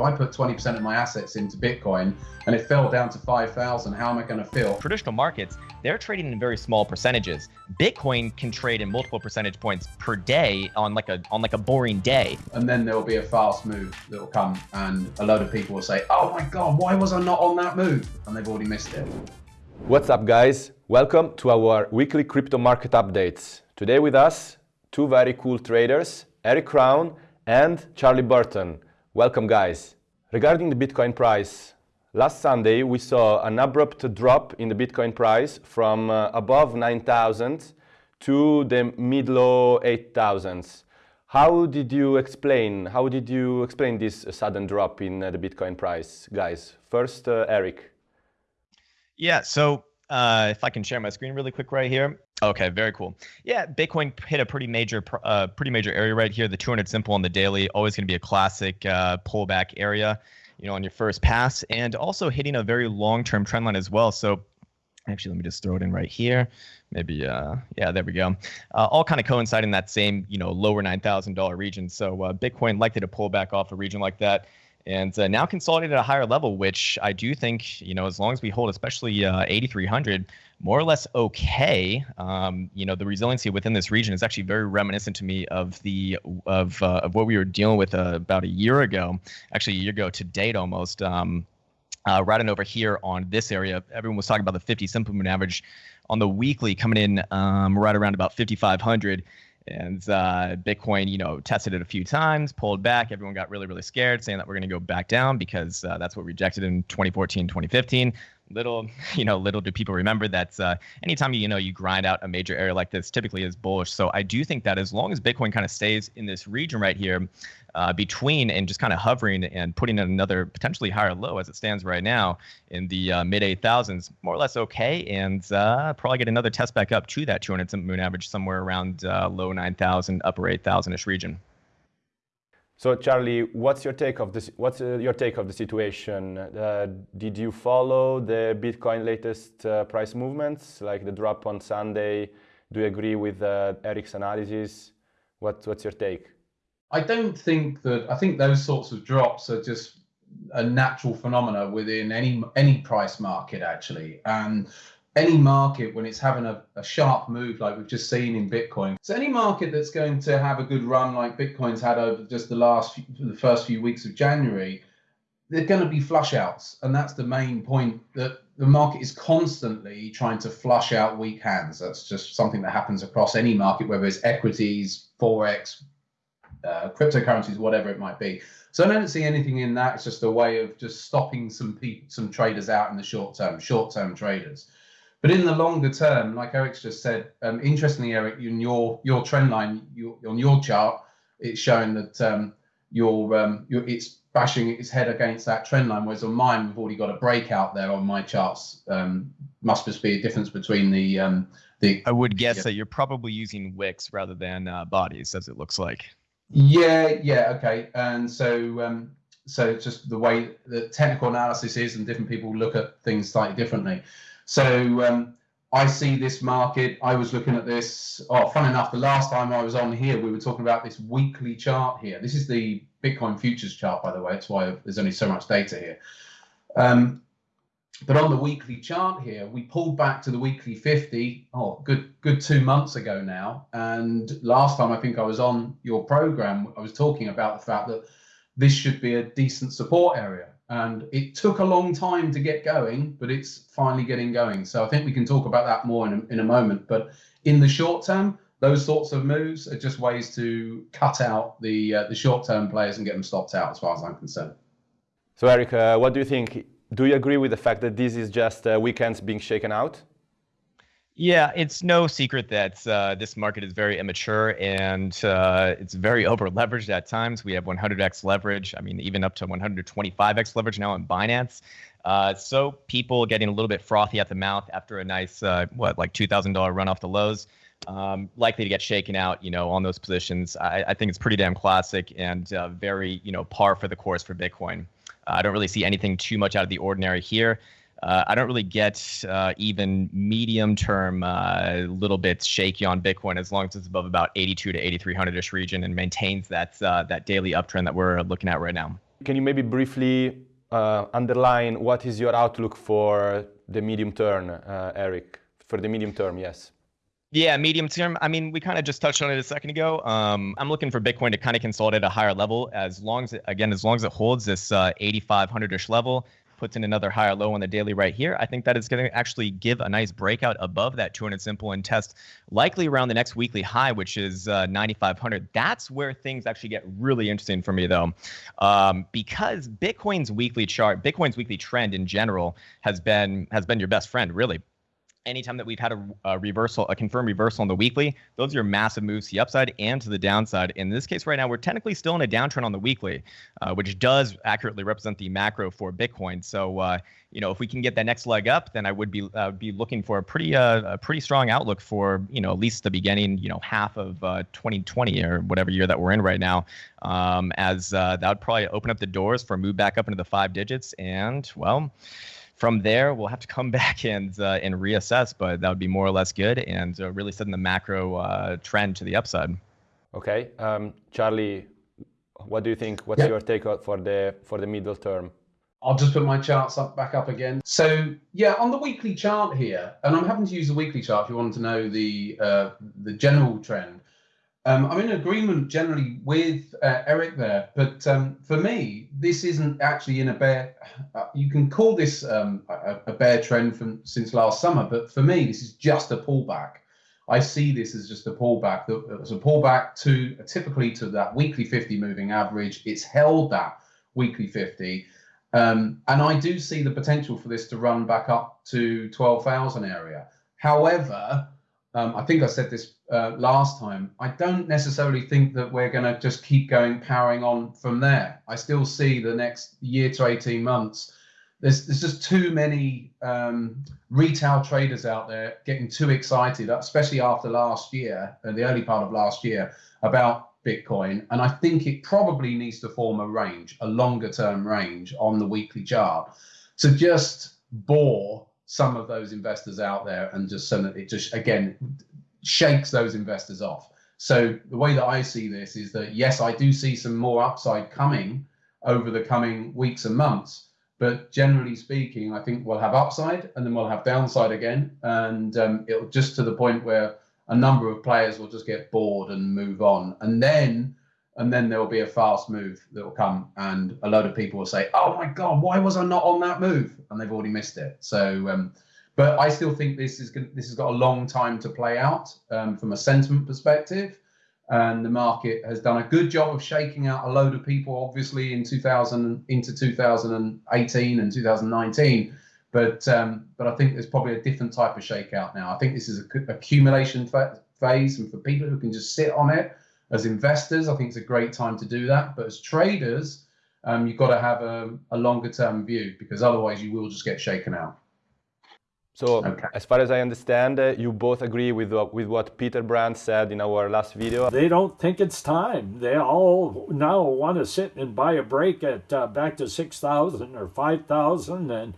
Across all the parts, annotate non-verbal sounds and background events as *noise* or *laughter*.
If I put 20% of my assets into Bitcoin and it fell down to 5,000, how am I going to feel? Traditional markets, they're trading in very small percentages. Bitcoin can trade in multiple percentage points per day on like a on like a boring day. And then there will be a fast move that will come and a load of people will say, "Oh my god, why was I not on that move?" and they've already missed it. What's up guys? Welcome to our weekly crypto market updates. Today with us, two very cool traders, Eric Krown and Charlie Burton. Welcome guys. Regarding the Bitcoin price, last Sunday we saw an abrupt drop in the Bitcoin price from uh, above 9,000 to the mid-low 8,000s. How did you explain, how did you explain this sudden drop in uh, the Bitcoin price, guys? First, uh, Eric. Yeah, so uh, if I can share my screen really quick right here. Okay, very cool. Yeah, Bitcoin hit a pretty major, uh, pretty major area right here. The 200 simple on the daily, always going to be a classic uh, pullback area, you know, on your first pass, and also hitting a very long-term trend line as well. So actually let me just throw it in right here maybe uh yeah there we go uh, all kind of coinciding that same you know lower $9000 region so uh, bitcoin likely to pull back off a region like that and uh, now consolidated at a higher level, which I do think, you know, as long as we hold, especially uh, 8,300, more or less okay. Um, you know, the resiliency within this region is actually very reminiscent to me of the of uh, of what we were dealing with uh, about a year ago, actually a year ago to date almost. Um, uh, right over here on this area, everyone was talking about the 50 simple moving average on the weekly coming in um, right around about 5,500 and uh, Bitcoin, you know, tested it a few times, pulled back. Everyone got really, really scared, saying that we're going to go back down because uh, that's what we rejected in 2014, 2015 little *laughs* you know little do people remember that uh, anytime you know you grind out a major area like this typically is bullish. So i do think that as long as bitcoin kind of stays in this region right here uh, between and just kind of hovering and putting in another potentially higher low as it stands right now in the uh, mid 8000s more or less okay. And uh, probably get another test back up to that 200 moon average somewhere around uh, low 9000 upper 8000ish region so Charlie, what's your take of this? What's uh, your take of the situation? Uh, did you follow the Bitcoin latest uh, price movements, like the drop on Sunday? Do you agree with uh, Eric's analysis? What, what's your take? I don't think that. I think those sorts of drops are just a natural phenomena within any any price market actually, and any market when it's having a, a, sharp move like we've just seen in Bitcoin. So any market that's going to have a good run like Bitcoin's had over just the last few, the first few weeks of January, they're going to be flush outs, and that's the main point that the market is constantly trying to flush out weak hands. That's just something that happens across any market, whether it's equities, forex, uh, cryptocurrencies, whatever it might be. So I don't see anything in that. It's just a way of just stopping some pe- some traders out in the short term, short term traders. But in the longer term, like Eric's just said, um, interestingly, Eric, in your your trend line, you, on your chart, it's showing that um, your um, your it's bashing its head against that trend line, whereas on mine, we've already got a breakout there on my charts. Um, must just be a difference between the um, the. I would guess yeah. that you're probably using wicks rather than uh, bodies, as it looks like. Yeah, yeah, okay, and so um, so it's just the way the technical analysis is, and different people look at things slightly differently. So um, I see this market. I was looking at this. Oh, fun enough, the last time I was on here, we were talking about this weekly chart here. This is the Bitcoin futures chart, by the way. That's why there's only so much data here. Um, but on the weekly chart here, we pulled back to the weekly 50. Oh, good, good two months ago now. And last time I think I was on your program, I was talking about the fact that this should be a decent support area and it took a long time to get going, but it's finally getting going. So I think we can talk about that more in a, in a moment. But in the short term, those sorts of moves are just ways to cut out the uh, the short term players and get them stopped out, as far as I'm concerned. So Eric, uh, what do you think? Do you agree with the fact that this is just uh, weak hands being shaken out? Yeah, it's no secret that uh, this market is very immature and uh, it's very over leveraged at times. We have 100x leverage. I mean, even up to 125x leverage now in Binance. Uh, so people getting a little bit frothy at the mouth after a nice, uh, what, like $2,000 run off the lows. Um, likely to get shaken out, you know, on those positions. I, I think it's pretty damn classic and uh, very, you know, par for the course for Bitcoin. I don't really see anything too much out of the ordinary here. Uh, I don't really get uh, even medium term uh, little bits shaky on Bitcoin as long as it's above about 82 to 8300 ish region and maintains that uh, that daily uptrend that we're looking at right now. Can you maybe briefly uh, underline what is your outlook for the medium term, uh, Eric? For the medium term, yes. Yeah, medium term. I mean, we kind of just touched on it a second ago. Um, I'm looking for Bitcoin to kind of consolidate at a higher level, as long as it, again, as long as it holds this uh, 8,500ish level, puts in another higher low on the daily right here. I think that is going to actually give a nice breakout above that 200 simple and test likely around the next weekly high, which is uh, 9,500. That's where things actually get really interesting for me, though, um, because Bitcoin's weekly chart, Bitcoin's weekly trend in general has been has been your best friend, really anytime that we've had a, a, reversal, a confirmed reversal on the weekly, those are massive moves to the upside and to the downside. In this case, right now, we're technically still in a downtrend on the weekly, uh, which does accurately represent the macro for Bitcoin. So, uh, you know, if we can get that next leg up, then I would be uh, be looking for a pretty uh, a pretty strong outlook for you know at least the beginning, you know, half of 2020 uh, or whatever year that we're in right now. Um, as uh, that would probably open up the doors for a move back up into the five digits, and well from there, we'll have to come *laughs* back and uh, and reassess, but that would be more or less good and uh, really setting the macro uh, trend to the upside. Okay, um, Charlie, what do you think? What's yeah. your take for the for the middle term? I'll just put my charts up back up again. So yeah, on the weekly chart here, and I'm having to use the weekly chart if you want to know the uh, the general trend. Um, I'm in agreement generally with uh, Eric there, but um, for me, this isn't actually in a bear. Uh, you can call this um, a, a, bear trend from since last summer, but for me, this is just a pullback. I see this as just a pullback. It's a pullback to typically to that weekly 50 moving average. It's held that weekly 50, um, and I do see the potential for this to run back up to 12,000 area. However, um, I think I said this uh, last time. I don't necessarily think that we're going to just keep going powering on from there. I still see the next year to 18 months. There's, there's just too many um, retail traders out there getting too excited, especially after last year and the early part of last year about Bitcoin. And I think it probably needs to form a range, a longer term range on the weekly chart to just bore some of those investors out there and just so that it just again shakes those investors off. So the way that I see this is that yes, I do see some more upside coming over the coming weeks and months, but generally speaking, I think we'll have upside and then we'll have downside again, and um, it'll just to the point where a number of players will just get bored and move on, and then and then there will be a fast move that will come and a load of people will say oh my god why was i not on that move? And they've already missed it. So um, but i still think this is this has got a long time to play out um, from a sentiment perspective and the market has done a good job of shaking out a load of people obviously in 2000 into 2018 and 2019 but um, but i think there's probably a different type of shakeout now i think this is a accumulation phase and for people who can just sit on it as investors, I think it's a great time to do that. But as traders, um, you've got to have a, a longer term view because otherwise you will just get shaken out. So, okay. as far as I understand, uh, you both agree with uh, with what Peter Brandt said in our last video. They don't think it's time. They all now want to sit and buy a break at uh, back to six thousand or five thousand, and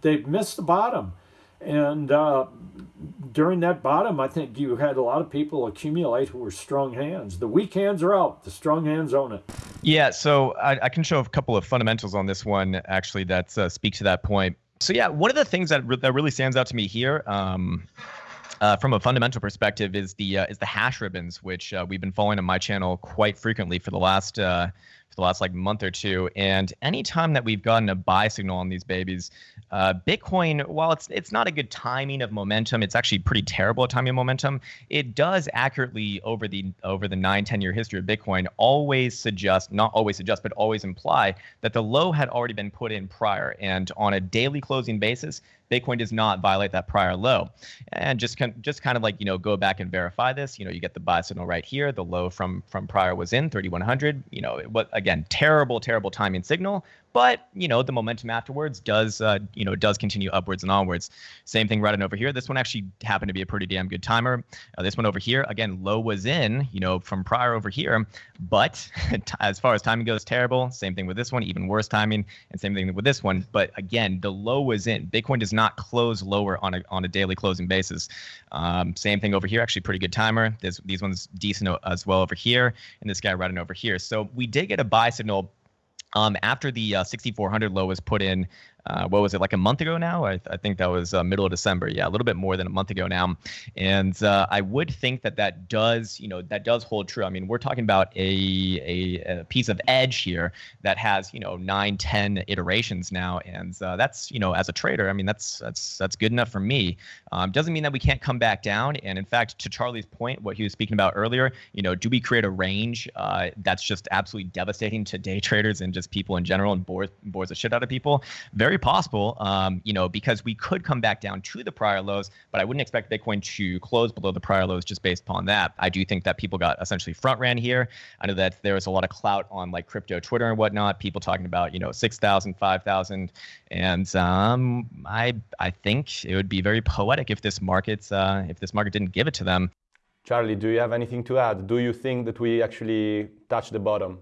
they've missed the bottom. And uh, during that bottom, I think you had a lot of people accumulate who were strong hands. The weak hands are out. The strong hands own it. Yeah, so I, I can show a couple of fundamentals on this one actually that uh, speak to that point. So yeah, one of the things that re- that really stands out to me here. Um, uh, from a fundamental perspective, is the uh, is the hash ribbons, which uh, we've been following on my channel quite frequently for the last uh, for the last like month or two. And anytime that we've gotten a buy signal on these babies, uh, Bitcoin, while it's it's not a good timing of momentum, it's actually pretty terrible at timing of momentum. It does accurately over the over the nine, 10 year history of Bitcoin always suggest, not always suggest, but always imply that the low had already been put in prior. And on a daily closing basis, Bitcoin does not violate that prior low. And just kind, just kind of like you know go back and verify this. You know you get the buy signal right here. The low from from prior was in 3100. You know what again terrible terrible timing signal, but you know the momentum afterwards does uh, you know does continue upwards and onwards. Same thing running over here. This one actually happened to be a pretty damn good timer. Uh, this one over here again low was in you know from prior over here, but *laughs* as far as timing goes, terrible. Same thing with this one, even worse timing, and same thing with this one. But again, the low was in. Bitcoin does not close lower on a on a daily closing basis. Um, same thing over here, actually pretty good timer. This, these ones decent as well over here, and this guy running over here. So we did get a buy signal Um, after the uh, 6400 low was put in uh, what was it like a month ago now? I, I think that was uh, middle of December. Yeah, a little bit more than a month ago now. And uh, I would think that that does, you know, that does hold true. I mean, we're talking about a, a, a piece of edge here that has, you know, nine, ten iterations now, and uh, that's, you know, as a trader, I mean, that's that's that's good enough for me. Um, doesn't mean that we can't come back down. And in fact, to Charlie's point, what he was speaking about earlier, you know, do we create a range uh, that's just absolutely devastating to day *laughs* traders and just people in general and bores bores the shit out of people? Very very possible, um, you know, because we could come back down to the prior lows, but I wouldn't expect Bitcoin to close below the prior lows just based upon that. I do think that people got essentially front ran here. I know that there was a lot of clout on like crypto Twitter and whatnot, people talking about, you know, 6,000, 5,000. And um, I, I think it would be very poetic if this market, uh, if this market didn't give it to them. Charlie, do you have anything to add? Do you think that we actually touched the bottom?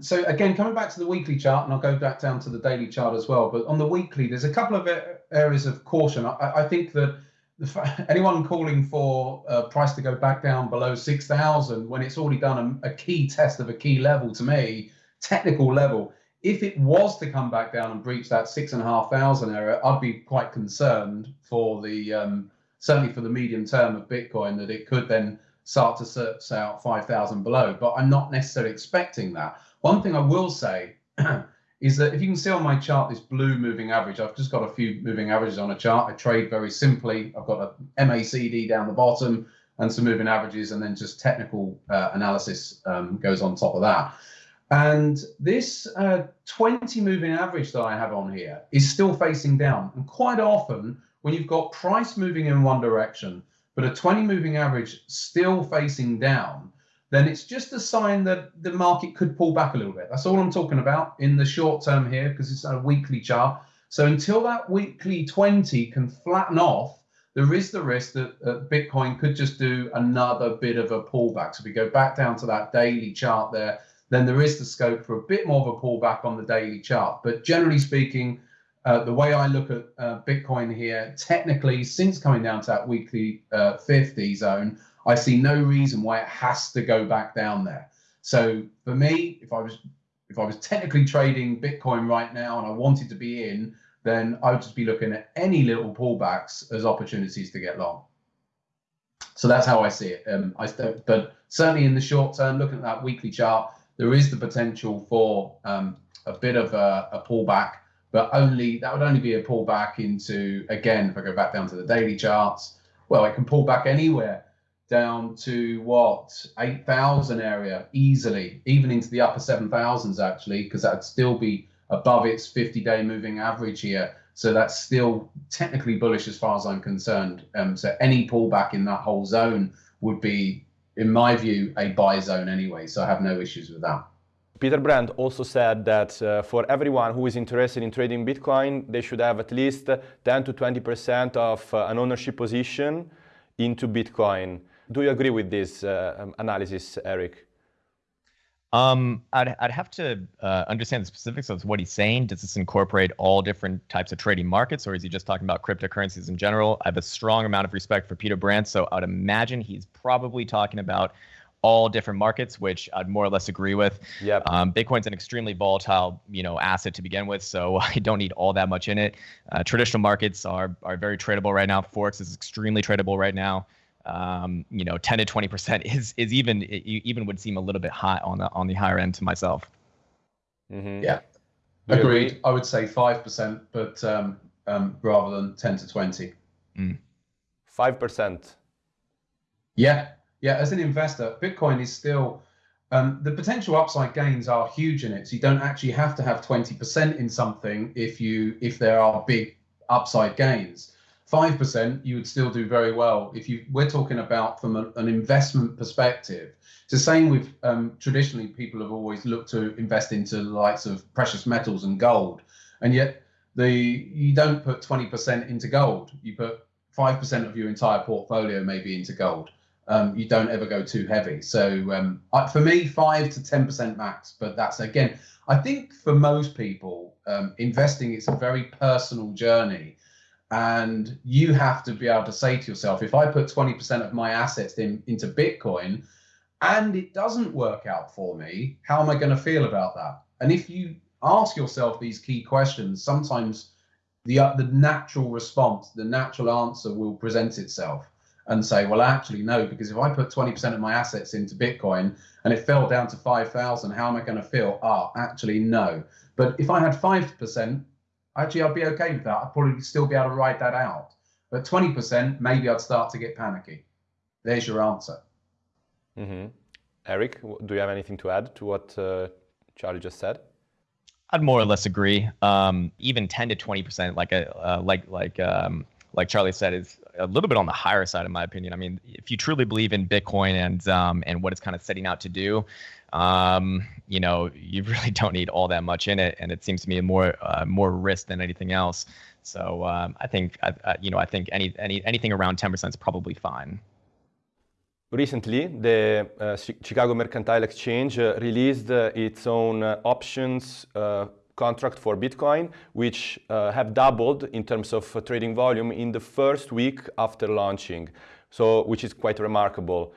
So again, coming back to the weekly chart, and I'll go back down to the daily chart as well. But on the weekly, there's a couple of areas of caution. I, I think that *laughs* anyone calling for a price to go back down below 6,000 when it's already done a, a, key test of a key level to me, technical level, if it was to come back down and breach that six and a half thousand area, I'd be quite concerned for the um, certainly for the medium term of Bitcoin that it could then start to search out 5,000 below. But I'm not necessarily expecting that. One thing I will say *clears throat* is that if you can see on my chart this blue moving average, I've just got a few moving averages on a chart. I trade very simply. I've got a MACD down the bottom and some moving averages, and then just technical uh, analysis um, goes on top of that. And this uh, 20 moving average that I have on here is still facing down. And quite often, when you've got price moving in one direction, but a 20 moving average still facing down, then it's just a sign that the market could pull back a little bit. That's all I'm talking about in the short term here because it's a weekly chart. So until that weekly 20 can flatten off, there is the risk that uh, Bitcoin could just do another bit of a pullback. So if we go back down to that daily chart there, then there is the scope for a bit more of a pullback on the daily chart. But generally speaking, uh, the way I look at uh, Bitcoin here, technically, since coming down to that weekly uh, 50 zone, I see no reason why it has to go back down there. So for me, if I was if I was technically trading Bitcoin right now and I wanted to be in, then I would just be looking at any little pullbacks as opportunities to get long. So that's how I see it. Um, I but certainly in the short term, looking at that weekly chart, there is the potential for um, a bit of a, a pullback, but only that would only be a pullback into again. If I go back down to the daily charts, well, it can pull back anywhere down to what 8,000 area easily, even into the upper 7,000s actually, because that'd still be above its 50 day moving average here. So that's still technically bullish as far as I'm concerned. Um, so any pullback in that whole zone would be, in my view, a buy zone anyway. So I have no issues with that. Peter Brandt also said that uh, for everyone who is interested in trading Bitcoin, they should have at least 10 to 20% of uh, an ownership position into Bitcoin. Do you agree with this uh, um, analysis, Eric? Um, I'd, I'd have to uh, understand the specifics of what he's saying. Does this incorporate all different types of trading markets, or is he just talking about cryptocurrencies in general? I have a strong amount of respect for Peter Brandt, so I'd imagine he's probably talking about all different markets, which I'd more or less agree with. Yep. Um, Bitcoin's an extremely volatile, you know, asset to begin with, so *laughs* I don't need all that much in it. Uh, traditional markets are are very tradable right now. Forex is extremely tradable right now um, you know, 10 to 20 percent *laughs* is is even even would seem a little bit high on the on the higher end to myself. Mm-hmm. Yeah, agreed. I would say five percent, but um, um, rather than 10 to 20. Mm. Five percent. Yeah, yeah. As an investor, Bitcoin is still. Um, the potential upside gains are huge in it. So you don't actually have to have 20% in something if you if there are big upside gains five percent, you would still do very well. If you we're talking about from a, an investment perspective, it's the same with um, traditionally people have always looked to invest into the likes of precious metals and gold, and yet the you don't put twenty percent into gold. You put five percent of your entire portfolio maybe into gold. Um, you don't ever go too heavy. So um, I, for me, five to ten percent max. But that's again, I think for most people, um, investing it's a very personal journey and you have to be able to say to yourself, if I put 20% of my assets in, into Bitcoin and it doesn't work out for me, how am I going to feel about that? And if you ask yourself these key questions. Sometimes the uh, the natural response, the natural answer will present itself and say, well, actually, no, because if I put 20% of my assets into Bitcoin and it fell down to 5,000, how am I going to feel? Ah, actually, no. But if I had 5%, actually, I'd be okay with that. I'd probably still be able to ride that out. But 20%, maybe I'd start to get panicky. There's your answer. Mm-hmm. Eric, do you have anything to add to what uh, Charlie just said? I'd more or less agree. Um, even 10 to 20 percent, like a uh, like like um, like Charlie said, is a little bit on the higher side, in my opinion. I mean, if you truly believe in Bitcoin and um, and what it's kind of setting out to do, um, you know, *laughs* you really don't need all that much in it, and it seems to me more uh, more risk than anything else. So um, I think I, I, you know I think any any anything around 10 percent is probably fine. Recently, the uh, Chicago Mercantile Exchange uh, released uh, its own uh, options uh, contract for Bitcoin, which uh, have doubled in terms of trading volume in the first week after launching, so which is quite remarkable.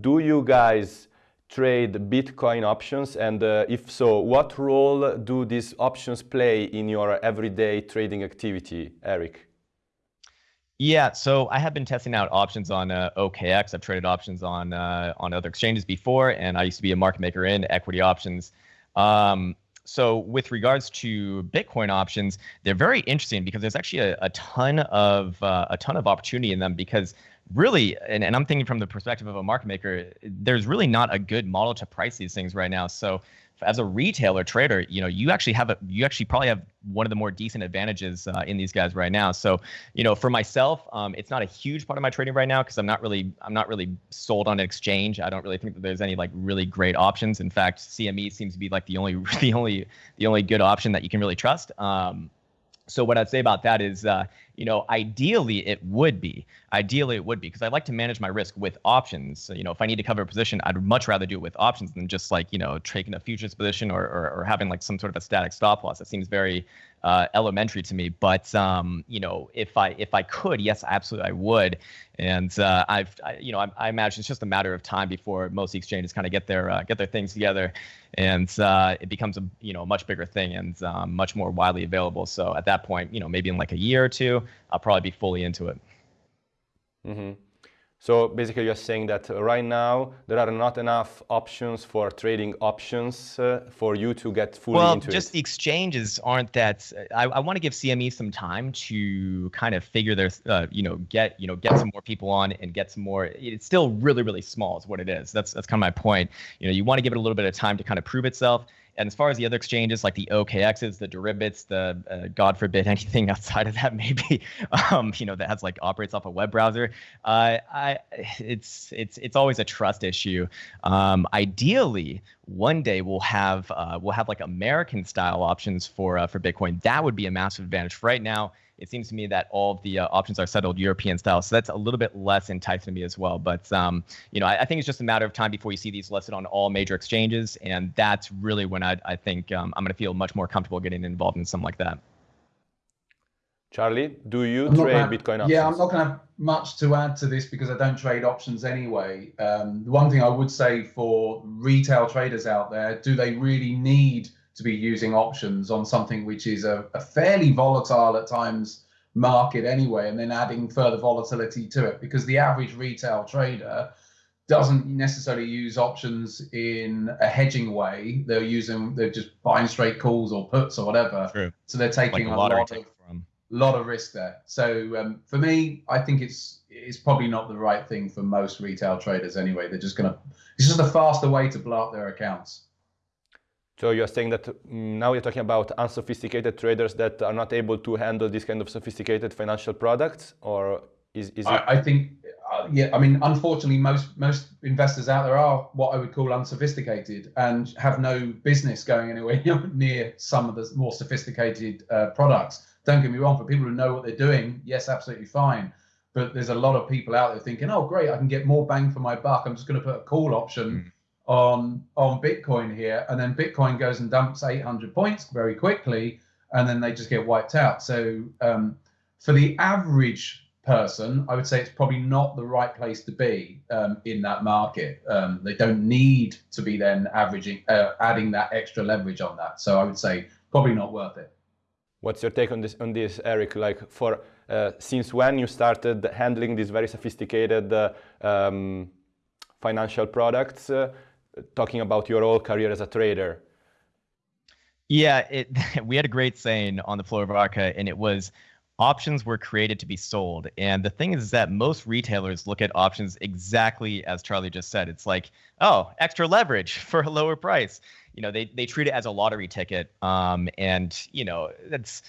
do you guys trade Bitcoin options? And if so, what role do these options play in your everyday trading activity, Eric? Yeah, so I have been testing out options on uh, OKX. I've traded options on uh, on other exchanges before, and I used to be a market maker in equity options. Um, so with regards to Bitcoin options, they're very interesting because there's actually a, a ton of uh, a ton of opportunity in them because really, and, and I'm thinking from the perspective of a market maker, there's really not a good model to price these things right now. So as a retailer trader, you know, you actually have a, you actually probably have one of the more decent advantages uh, in these guys right now. So, you know, for myself, um, it's not a huge part of my trading right now because I'm not really, I'm not really sold on an exchange. I don't really think that there's any like really great options. In fact, CME seems to be like the only, *laughs* the only, the only good option that you can really trust. Um, so what I'd say about that is, uh, you know, ideally it would be, ideally it would be, because I like to manage my risk with options. So, you know, if I need to cover a position, I'd much rather do it with options than just like, you know, taking a futures position or, or, or having like some sort of a static stop loss. That seems very uh, elementary to me. But um, you know, if I if I could, yes, absolutely, I would. And uh, I've I, you know I, I, imagine it's just a matter of time before most exchanges kind of get their uh, get their things together, and uh, it becomes a you know a much bigger thing and um, much more widely available. So at that point, you know, maybe in like a year or two, I'll probably be fully into it. Mm-hmm. So basically you're saying that right now there are not enough options for trading options uh, for you to get fully well, into it. Well, just the exchanges aren't that. I, I want to give CME some time to kind of figure their, uh, you know, get you know get some more people on and get some more. It's still really really small is what it is. That's that's kind of my point. You know, you want to give it a little bit of time to kind of prove itself. And as far as the other exchanges, like the OKXs, the derivatives, the uh, God forbid *laughs* anything outside of that, maybe, *laughs* um, you know, that has like operates off a web browser, uh, I, it's it's it's always a trust issue. Um, ideally, one day we'll have uh, we'll have like American style options for uh, for Bitcoin. That would be a massive advantage. Right now, it seems to me that all of the uh, options are settled European style. So that's a little bit less enticing to me as well. But um, you know, I, I, think it's just a matter of time before you see these listed on all major exchanges, and that's really when I, I think um, I'm going to feel much more comfortable getting involved in something like that. Charlie, do you I'm trade have, Bitcoin options? Yeah, I'm not going to have much to add to this because I don't trade options anyway. Um, the one thing I would say for retail traders out there, do they really need to be using options on something which is a, a fairly volatile at times market anyway, and then adding further volatility to it because the average retail trader doesn't necessarily use options in a hedging way. They're using they're just buying straight calls or puts or whatever. True. So they're taking like a, a lot of from. lot of risk there. So um, for me, I think it's it's probably not the right thing for most retail traders anyway. They're just gonna it's just a faster way to blow up their accounts. So you're saying that mm, now you're talking about unsophisticated traders that are not able to handle this kind of sophisticated financial products, or is, is it? I, I think, uh, yeah. I mean, unfortunately, most most investors out there are what I would call unsophisticated and have no business going anywhere *laughs* near some of the more sophisticated uh, products. Don't get me wrong. For people who know what they're doing, yes, absolutely fine. But there's a lot of people out there thinking, "Oh, great, I can get more bang for my buck. I'm just going to put a call option." Mm on on Bitcoin here, and then Bitcoin goes and dumps 800 points very quickly, and then they just get wiped out. So um, for the average person, I would say it's probably not the right place to be um, in that market. Um, they don't need to be then averaging, uh, adding that extra leverage on that. So I would say probably not worth it. What's your take on this, on this, Eric? Like, for uh, since when you started handling these very sophisticated uh, um, financial products? Talking about your whole career as a trader. Yeah, it, *laughs* we had a great saying on the floor of Arca, and it was options were created to be sold. And the thing is that most retailers look at options exactly as Charlie just said. It's like, oh, extra leverage *laughs* for a lower price. You know, they they treat it as a lottery ticket. Um, and you know, that's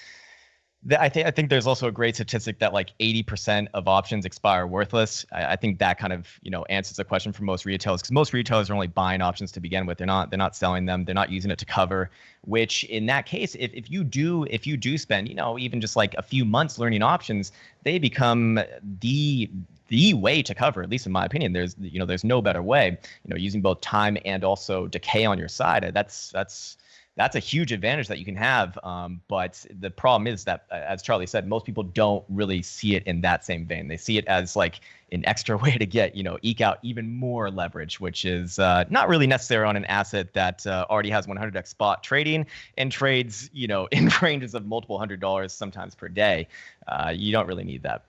I think I think there's also a great statistic that like 80% of options expire worthless. I, I, think that kind of you know answers the question for most retailers because most retailers are only buying options to begin with. They're not they're not selling them. They're not using it to cover. Which in that case, if, if you do if you do spend you know even just like a few months learning options, they become the the way to cover. At least in my opinion, there's you know there's no better way. You know using both time and also decay on your side. That's that's that's a huge advantage that you can have. Um, but the problem is that, uh, as Charlie said, most people don't really see it in that same vein. They see it as like an extra *laughs* way to get, you know, eke out even more leverage, which is uh, not really necessary on an asset that uh, already has 100x spot trading and trades, you know, *laughs* in ranges of multiple hundred dollars sometimes per day. Uh, you don't really need that.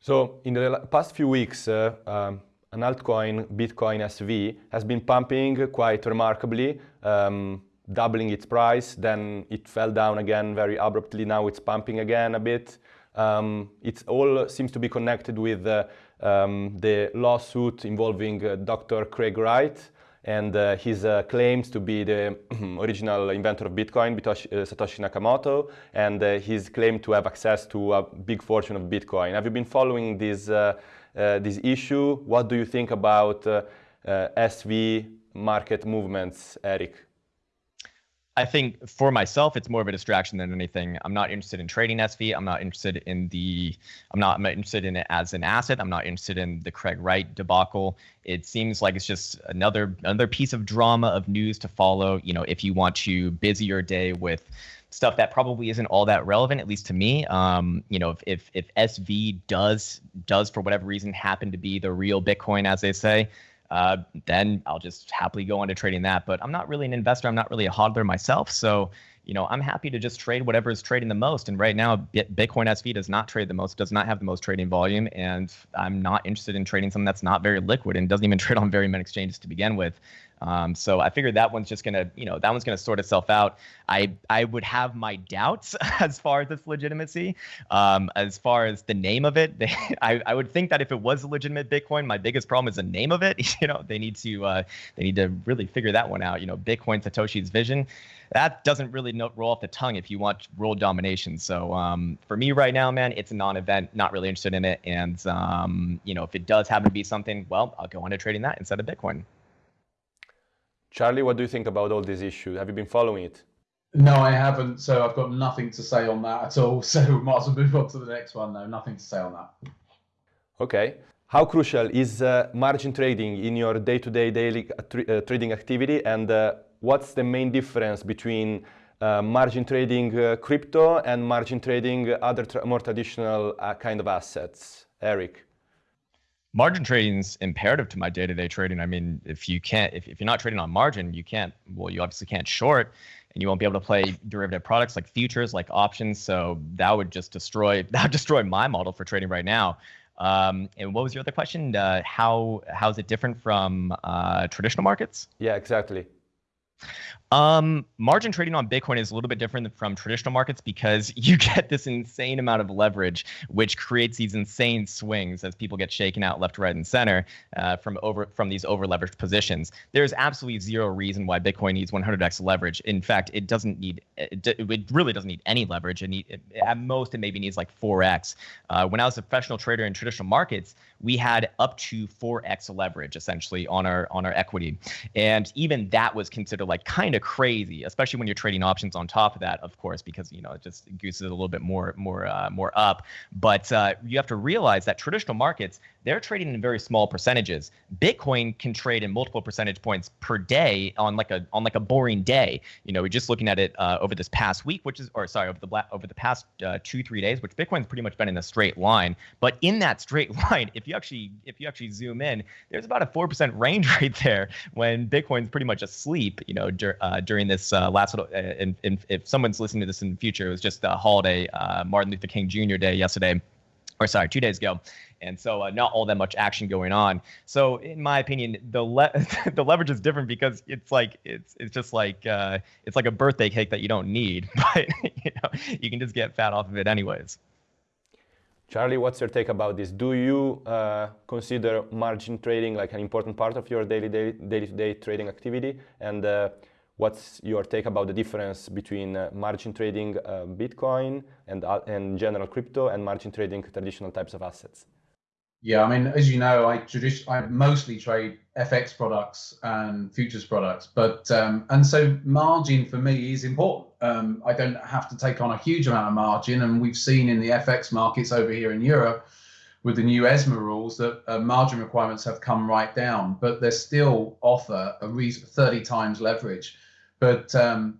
So in the past few weeks, uh, um, an altcoin, Bitcoin SV, has been pumping quite remarkably. Um, doubling its price, then it fell down again very abruptly. Now it's pumping again a bit. Um, it all seems to be connected with uh, um, the lawsuit involving uh, Dr. Craig Wright and uh, his uh, claims to be the *clears throat* original inventor of Bitcoin, uh, Satoshi Nakamoto, and uh, his claim to have access to a big fortune of Bitcoin. Have you been following this, this issue? What do you think about SV market movements, Eric? I think for myself, it's more of a distraction than anything. I'm not interested in trading SV. I'm not interested in the. I'm not, I'm not interested in it as an asset. I'm not interested in the Craig Wright debacle. It seems like it's just another another piece of drama of news to follow. You know, if you want to busy your day with stuff that probably isn't all that relevant, at least to me. Um, you know, if, if if SV does does for whatever reason happen to be the real Bitcoin, as they say, uh, then I'll just happily go into trading that. But I'm not really an investor. I'm not really a hodler myself. So, you know, I'm happy to just trade whatever is trading the most. And right now, Bitcoin SV does not trade the most, does not have the most trading volume. And I'm not interested in trading something that's not very liquid and doesn't even *laughs* trade on very many exchanges to begin with. Um, so I figured that one's just gonna, you know, that one's gonna sort itself out. I I would have my doubts *laughs* as far as its legitimacy. Um, as far as the name of it, *laughs* they, I I would think that if it was a legitimate Bitcoin, my biggest problem is the name of it. *laughs* You know, they need to uh, they need to really figure that one out. You know, Bitcoin Satoshi's vision. That doesn't really roll off the tongue if you want world domination. So um, for me right now, man, it's a non-event. Not really interested in it. And um, you know, if it does happen to be something, well, I'll go into trading that instead of Bitcoin. Charlie, what do you think about all these issues? Have you been following it? No, I haven't. So I've got nothing to say on that at all. *laughs* So we might as well move on to the next one. No, nothing to say on that. Okay. How crucial is uh, margin trading in your day-to-day daily uh, tr uh, trading activity, and uh, what's the main difference between uh, margin trading uh, crypto and margin trading other tra more traditional kind of assets? Eric margin trading is imperative to my day-to-day trading. I mean, if you can't, if, if you're not trading on margin, you can't, well, you obviously can't short and you won't be able to play derivative products like futures, like options. So that would just destroy, *laughs* that would destroy my model for trading right now. Um, and what was your other question? Uh, how, how is it different from uh, traditional markets? Yeah, exactly. Um, margin trading on Bitcoin is a little bit different from traditional markets because *laughs* you get this insane amount of leverage, which creates these insane swings as people get shaken out left, right, and center uh, from over from these over leveraged positions. There's absolutely zero reason why Bitcoin needs 100x leverage. In fact, it doesn't need it, it really doesn't need any leverage. It, need, at most it maybe needs like 4x. Uh, when I was a professional trader in traditional markets, we had up to 4x leverage essentially on our on our equity, and even that was considered like kind of of crazy, especially when you're trading options on top of that, of course, because you know it just gooses a little bit more more uh, more up. But uh, you have to realize that traditional markets they're trading in very small percentages. Bitcoin can trade in multiple percentage points per day on like a on like a boring day. You know, we're just looking at it uh, over this past week, which is or sorry over the over the past uh, two three days, which Bitcoin's pretty much been in a straight line. But in that straight *laughs* line, if you actually if you actually zoom in, there's about a four percent range *laughs* right there when Bitcoin's pretty much asleep. You know, dur- uh, during this uh, last little, uh, and, if someone's listening to this in the future, it was just a holiday, uh, Martin Luther King Jr. Day yesterday or sorry, two days ago. And so uh, not all that much action going on. So in my opinion, the le- *laughs* the leverage is different because it's like it's it's just like uh, it's like a birthday cake that you don't need, *laughs* but you know you can just get fat off of it anyways. Charlie, what's your take about this? Do you uh, consider margin trading like an important part of your daily day, day-to-day trading activity? And uh, what's your take about the difference between uh, margin trading uh, Bitcoin and, uh, and general crypto and margin trading traditional types of assets? Yeah, I mean, as you know, I I mostly trade FX products and futures products, but um, and so margin for me is important. Um, I don't have to take on a huge amount of margin, and we've seen in the FX markets over here in Europe with the new ESMA rules that uh, margin requirements have come right down, but they still offer a reason 30 times leverage. But um,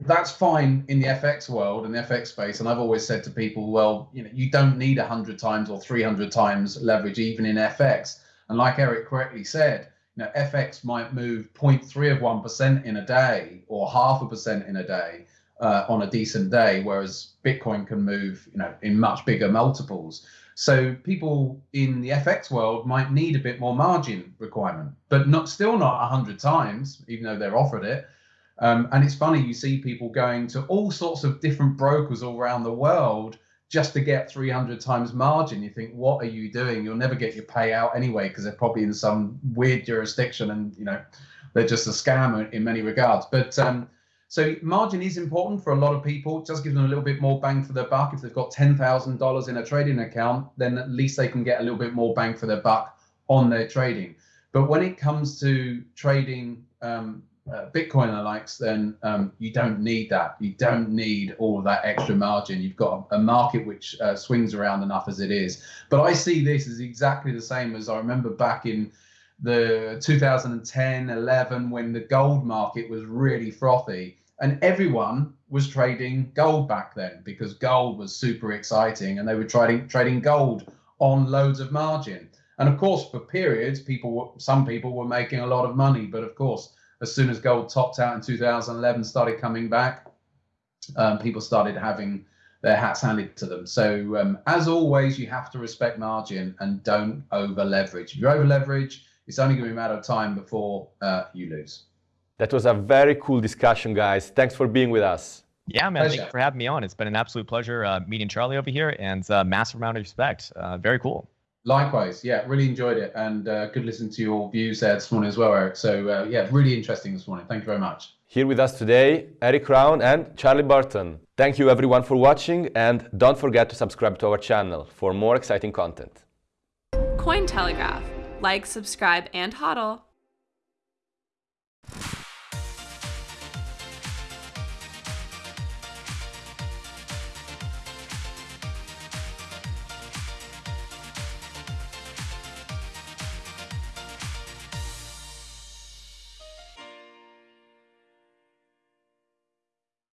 that's fine in the FX world and the FX space. And I've always said to people, well, you know, you don't need 100 times or 300 times leverage even in FX. And like Eric correctly said, you know, FX might move 0.3 of 1% in a day or half a percent in a day uh, on a decent day, whereas Bitcoin can move, you know, in much bigger multiples. So people in the FX world might need a bit more margin requirement, but not still not 100 times, even though they're offered it. Um, and it's funny, you see people going to all sorts of different brokers all around the world just to get 300 times margin. You think, what are you doing? You'll never get your payout anyway, because they're probably in some weird jurisdiction and, you know, they're just a scam in many regards. But um, so margin is important for a lot of people. Just gives them a little bit more bang for their buck. If they've got $10,000 in a trading account, then at least they can get a little bit more bang for their buck on their trading. But when it comes to trading um, uh, Bitcoin and likes, then um, you don't need that. You don't need all that extra margin. You've got a, a market which uh, swings around enough as it is. But I see this as exactly the same as I remember back in the 2010, 11, when the gold market was really frothy. And everyone was trading gold back then because gold was super exciting and they were trading trading gold on loads of margin. And of course, for periods, people some people were making a lot of money, but of course, as soon as gold topped out in 2011, started coming back, um, people started having their hats handed to them. So um, as always, you have to respect margin and don't over leverage. If you over leverage, it's only going to be a matter of time before uh, you lose. That was a very cool discussion, guys. Thanks for being with us. Yeah, man. Thank you for having me on. It's been an absolute pleasure uh, meeting Charlie over here and uh, massive amount of respect. Uh, very cool. Likewise, yeah, really enjoyed it and uh, good listen to your views there this morning as well, Eric. So, uh, yeah, really interesting this morning. Thank you very much. Here with us today, Eric Krown and Charlie Burton. Thank you everyone for watching and don't forget to subscribe to our channel for more exciting content. Cointelegraph. Like, subscribe, and hodl.